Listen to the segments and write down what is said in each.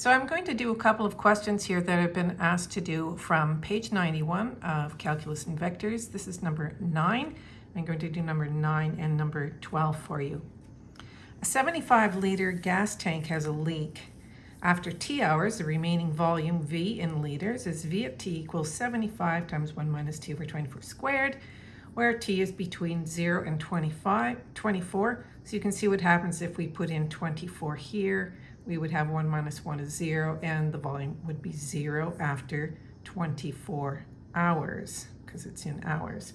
So I'm going to do a couple of questions here that I've been asked to do from page 91 of Calculus and Vectors. This is number 9. I'm going to do number 9 and number 12 for you. A 75 liter gas tank has a leak. After T hours, the remaining volume V in liters is V at T equals 75 times 1 minus T over 24 squared, where T is between 0 and 25, 24. So you can see what happens if we put in 24 here we would have 1 minus 1 is 0, and the volume would be 0 after 24 hours, because it's in hours.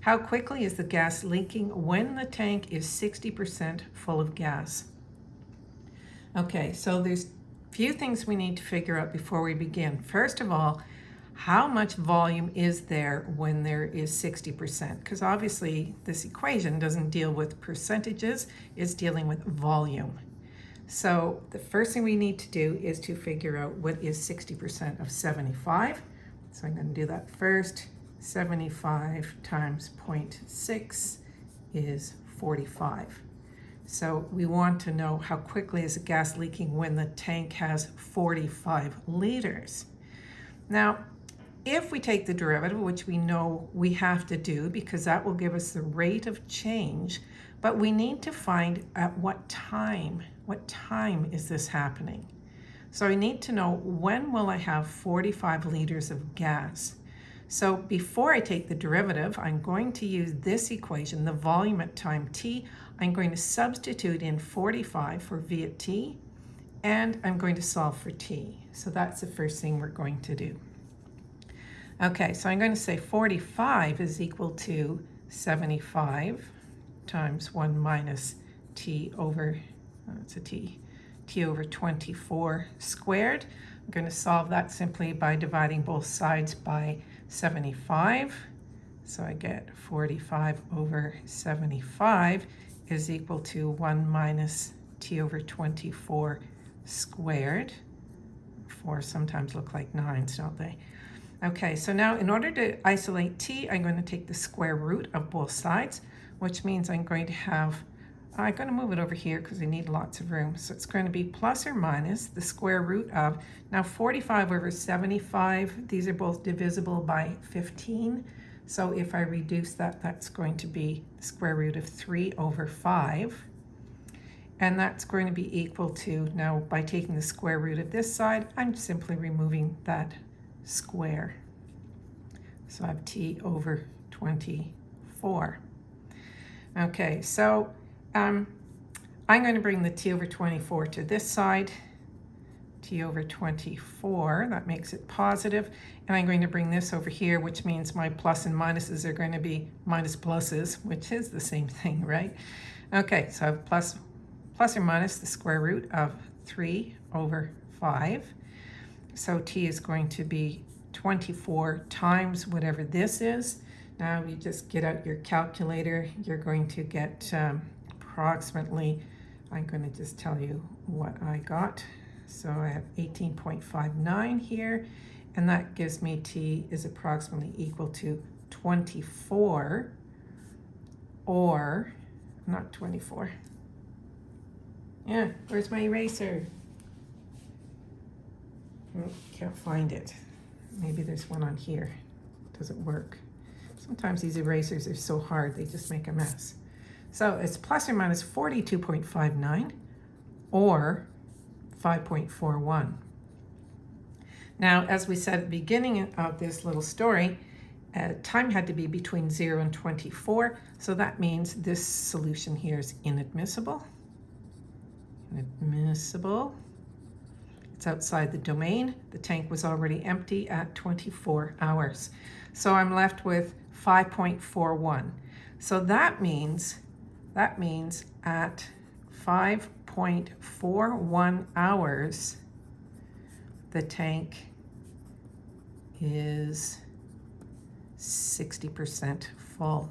How quickly is the gas leaking when the tank is 60% full of gas? Okay, so there's a few things we need to figure out before we begin. First of all, how much volume is there when there is 60%? Because obviously this equation doesn't deal with percentages, it's dealing with volume. So the first thing we need to do is to figure out what is 60% of 75. So I'm going to do that first. 75 times 0.6 is 45. So we want to know how quickly is the gas leaking when the tank has 45 liters. Now, if we take the derivative, which we know we have to do because that will give us the rate of change, but we need to find at what time, what time is this happening? So I need to know when will I have 45 liters of gas? So before I take the derivative, I'm going to use this equation, the volume at time t. I'm going to substitute in 45 for v at t, and I'm going to solve for t. So that's the first thing we're going to do. Okay, so I'm going to say 45 is equal to 75 times 1 minus t over, oh, it's a t, t over 24 squared. I'm going to solve that simply by dividing both sides by 75. So I get 45 over 75 is equal to 1 minus t over 24 squared. 4 sometimes look like 9s, don't they? Okay, so now in order to isolate t, I'm going to take the square root of both sides which means I'm going to have, I'm going to move it over here because we need lots of room. So it's going to be plus or minus the square root of, now 45 over 75, these are both divisible by 15. So if I reduce that, that's going to be square root of 3 over 5. And that's going to be equal to, now by taking the square root of this side, I'm simply removing that square. So I have t over 24. Okay, so um, I'm going to bring the t over 24 to this side, t over 24, that makes it positive, and I'm going to bring this over here, which means my plus and minuses are going to be minus pluses, which is the same thing, right? Okay, so I have plus, plus or minus the square root of 3 over 5. So t is going to be 24 times whatever this is, now you just get out your calculator. You're going to get um, approximately, I'm going to just tell you what I got. So I have 18.59 here, and that gives me T is approximately equal to 24, or not 24. Yeah, where's my eraser? Oh, can't find it. Maybe there's one on here. Doesn't work? Sometimes these erasers are so hard, they just make a mess. So it's plus or minus 42.59 or 5.41. Now, as we said at the beginning of this little story, uh, time had to be between 0 and 24, so that means this solution here is inadmissible. Inadmissible. It's outside the domain. The tank was already empty at 24 hours. So I'm left with 5.41. So that means, that means at 5.41 hours, the tank is 60% full.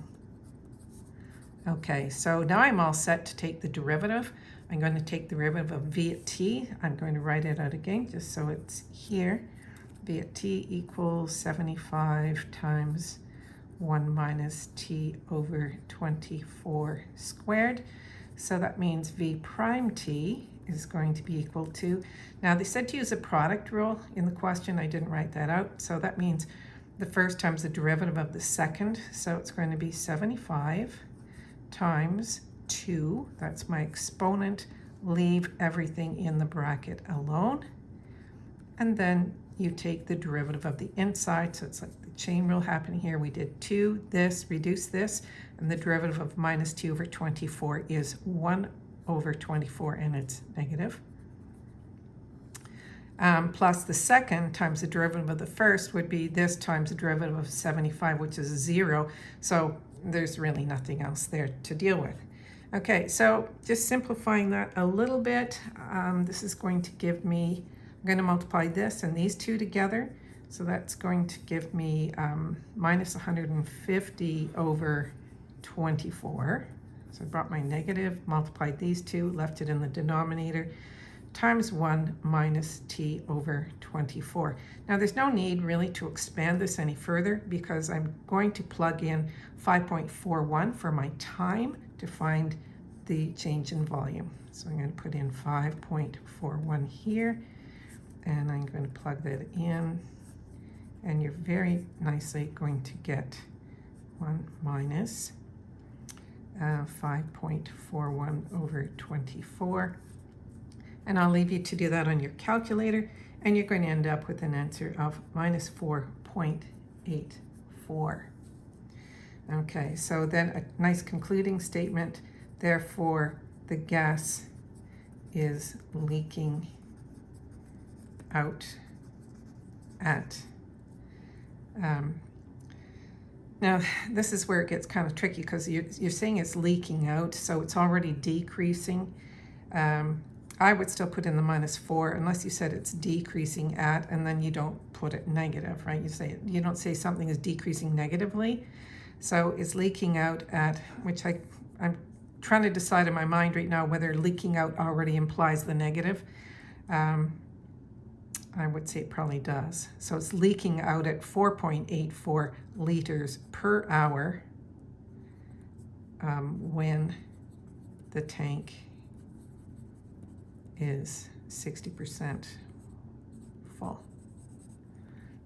Okay, so now I'm all set to take the derivative. I'm going to take the derivative of v at t. I'm going to write it out again just so it's here. v at t equals 75 times 1 minus t over 24 squared. So that means v prime t is going to be equal to, now they said to use a product rule in the question, I didn't write that out, so that means the first times the derivative of the second, so it's going to be 75 times 2, that's my exponent, leave everything in the bracket alone, and then you take the derivative of the inside, so it's like chain rule happening here. We did 2, this, reduce this, and the derivative of minus 2 over 24 is 1 over 24, and it's negative. Um, plus the second times the derivative of the first would be this times the derivative of 75, which is 0. So there's really nothing else there to deal with. Okay, so just simplifying that a little bit, um, this is going to give me I'm going to multiply this and these two together. So that's going to give me um, minus 150 over 24. So I brought my negative, multiplied these two, left it in the denominator, times 1 minus t over 24. Now there's no need really to expand this any further because I'm going to plug in 5.41 for my time to find the change in volume. So I'm going to put in 5.41 here and I'm going to plug that in and you're very nicely going to get 1 minus uh, 5.41 over 24 and I'll leave you to do that on your calculator and you're going to end up with an answer of minus 4.84 okay so then a nice concluding statement therefore the gas is leaking out at. Um, now, this is where it gets kind of tricky because you're, you're saying it's leaking out, so it's already decreasing. Um, I would still put in the minus 4 unless you said it's decreasing at, and then you don't put it negative, right? You say you don't say something is decreasing negatively. So it's leaking out at, which I, I'm trying to decide in my mind right now whether leaking out already implies the negative. Um, I would say it probably does. So it's leaking out at 4.84 liters per hour um, when the tank is 60% full.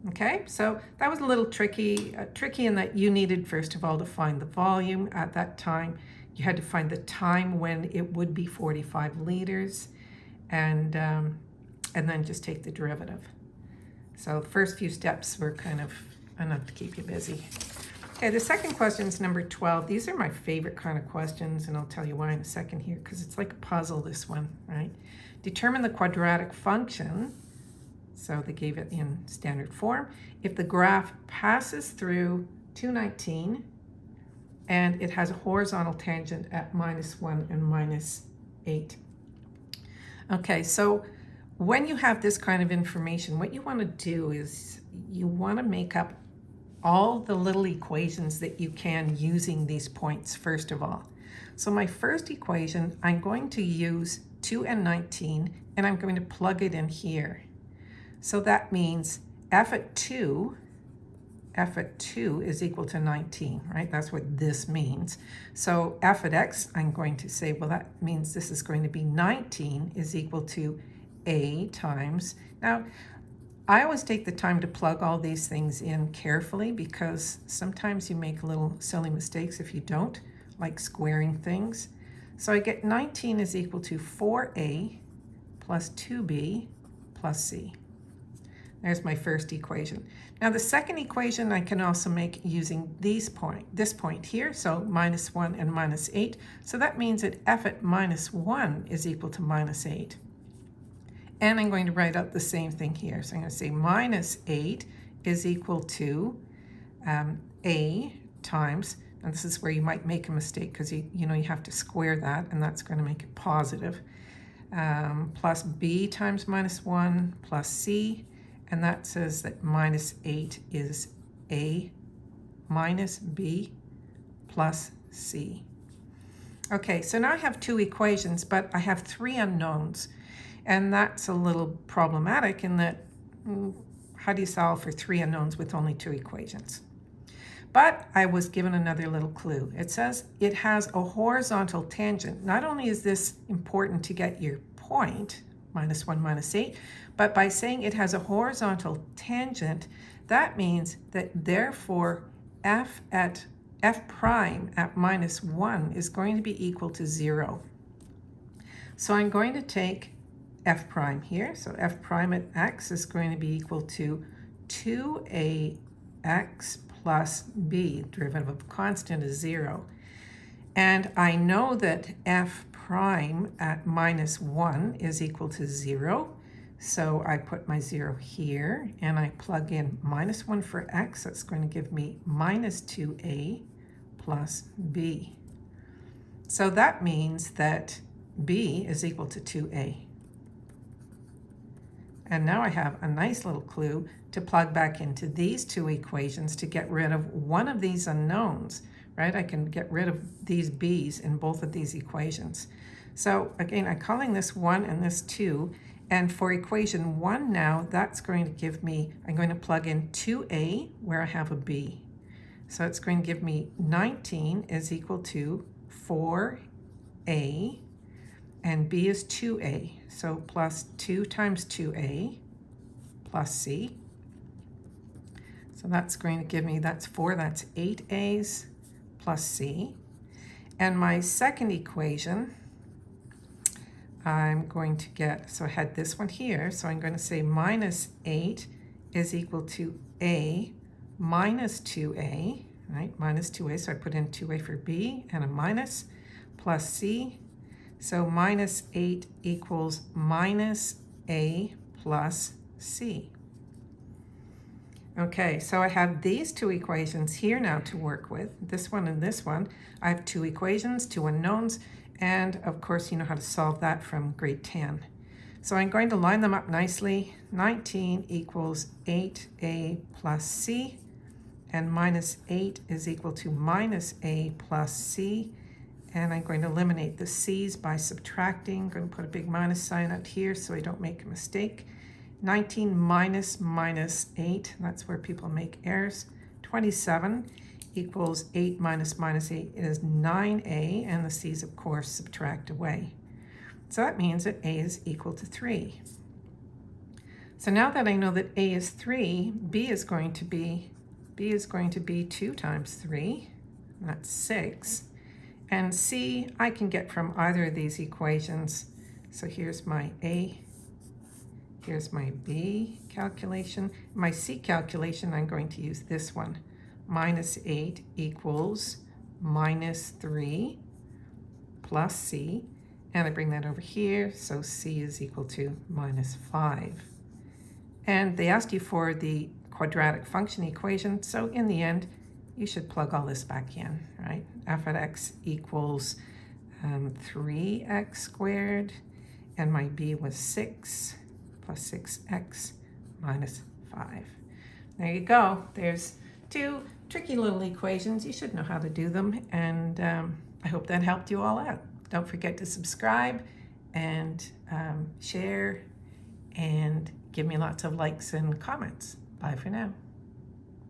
Okay, so that was a little tricky, uh, tricky in that you needed, first of all, to find the volume at that time. You had to find the time when it would be 45 liters. And um, and then just take the derivative. So the first few steps were kind of enough to keep you busy. Okay, the second question is number 12. These are my favorite kind of questions, and I'll tell you why in a second here, because it's like a puzzle, this one, right? Determine the quadratic function, so they gave it in standard form, if the graph passes through 219 and it has a horizontal tangent at minus 1 and minus 8. Okay, so when you have this kind of information, what you want to do is you want to make up all the little equations that you can using these points first of all. So my first equation, I'm going to use 2 and 19, and I'm going to plug it in here. So that means f at 2, f at 2 is equal to 19, right? That's what this means. So f at x, I'm going to say, well, that means this is going to be 19 is equal to a times. Now, I always take the time to plug all these things in carefully because sometimes you make little silly mistakes if you don't, like squaring things. So I get 19 is equal to 4a plus 2b plus c. There's my first equation. Now the second equation I can also make using these point, this point here, so minus 1 and minus 8. So that means that f at minus 1 is equal to minus 8. And I'm going to write out the same thing here. So I'm going to say minus 8 is equal to um, a times, and this is where you might make a mistake because you, you know you have to square that, and that's going to make it positive, um, plus b times minus 1 plus c, and that says that minus 8 is a minus b plus c. Okay, so now I have two equations, but I have three unknowns. And that's a little problematic in that mm, how do you solve for three unknowns with only two equations? But I was given another little clue. It says it has a horizontal tangent. Not only is this important to get your point, minus 1 minus 8, but by saying it has a horizontal tangent, that means that therefore f at f prime at minus 1 is going to be equal to 0. So I'm going to take f prime here. So f prime at x is going to be equal to 2ax plus b, derivative of constant is 0. And I know that f prime at minus 1 is equal to 0. So I put my 0 here, and I plug in minus 1 for x. That's going to give me minus 2a plus b. So that means that b is equal to 2a. And now I have a nice little clue to plug back into these two equations to get rid of one of these unknowns, right? I can get rid of these b's in both of these equations. So again, I'm calling this 1 and this 2. And for equation 1 now, that's going to give me, I'm going to plug in 2a where I have a b. So it's going to give me 19 is equal to 4a and b is 2a. So plus 2 times 2a plus c. So that's going to give me, that's 4, that's 8 a's plus c. And my second equation, I'm going to get, so I had this one here, so I'm going to say minus 8 is equal to a minus 2a, right? Minus 2a, so I put in 2a for b and a minus, plus c so minus 8 equals minus a plus c. Okay, so I have these two equations here now to work with, this one and this one. I have two equations, two unknowns, and of course you know how to solve that from grade 10. So I'm going to line them up nicely. 19 equals 8a plus c, and minus 8 is equal to minus a plus c, and I'm going to eliminate the c's by subtracting. I'm going to put a big minus sign out here so I don't make a mistake. 19 minus minus 8, that's where people make errors. 27 equals 8 minus minus 8 is 9a, and the c's, of course, subtract away. So that means that a is equal to 3. So now that I know that a is 3, b is going to be, b is going to be 2 times 3, that's 6. And C, I can get from either of these equations. So here's my A, here's my B calculation. My C calculation, I'm going to use this one. Minus 8 equals minus 3 plus C. And I bring that over here, so C is equal to minus 5. And they asked you for the quadratic function equation, so in the end, you should plug all this back in, right? f of x equals um, 3x squared, and my b was 6 plus 6x minus 5. There you go. There's two tricky little equations. You should know how to do them, and um, I hope that helped you all out. Don't forget to subscribe and um, share and give me lots of likes and comments. Bye for now.